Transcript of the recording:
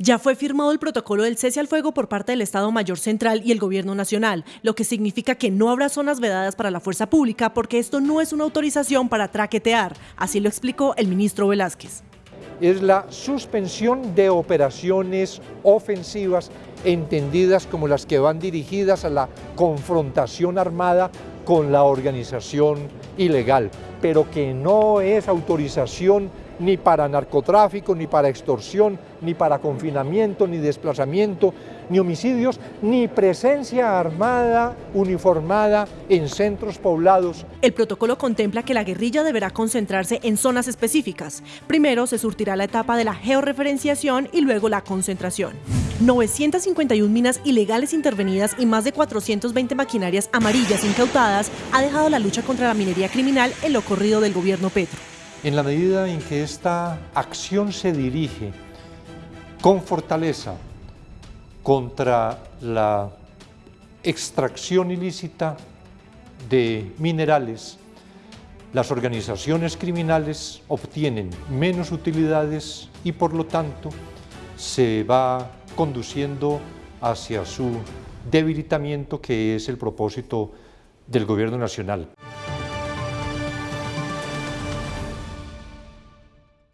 Ya fue firmado el protocolo del cese al fuego por parte del Estado Mayor Central y el Gobierno Nacional, lo que significa que no habrá zonas vedadas para la fuerza pública porque esto no es una autorización para traquetear, así lo explicó el ministro Velázquez. Es la suspensión de operaciones ofensivas entendidas como las que van dirigidas a la confrontación armada con la organización ilegal, pero que no es autorización ni para narcotráfico, ni para extorsión, ni para confinamiento, ni desplazamiento, ni homicidios, ni presencia armada uniformada en centros poblados. El protocolo contempla que la guerrilla deberá concentrarse en zonas específicas. Primero se surtirá la etapa de la georreferenciación y luego la concentración. 951 minas ilegales intervenidas y más de 420 maquinarias amarillas incautadas ha dejado la lucha contra la minería criminal en lo corrido del gobierno Petro. En la medida en que esta acción se dirige con fortaleza contra la extracción ilícita de minerales, las organizaciones criminales obtienen menos utilidades y por lo tanto se va conduciendo hacia su debilitamiento que es el propósito del gobierno nacional.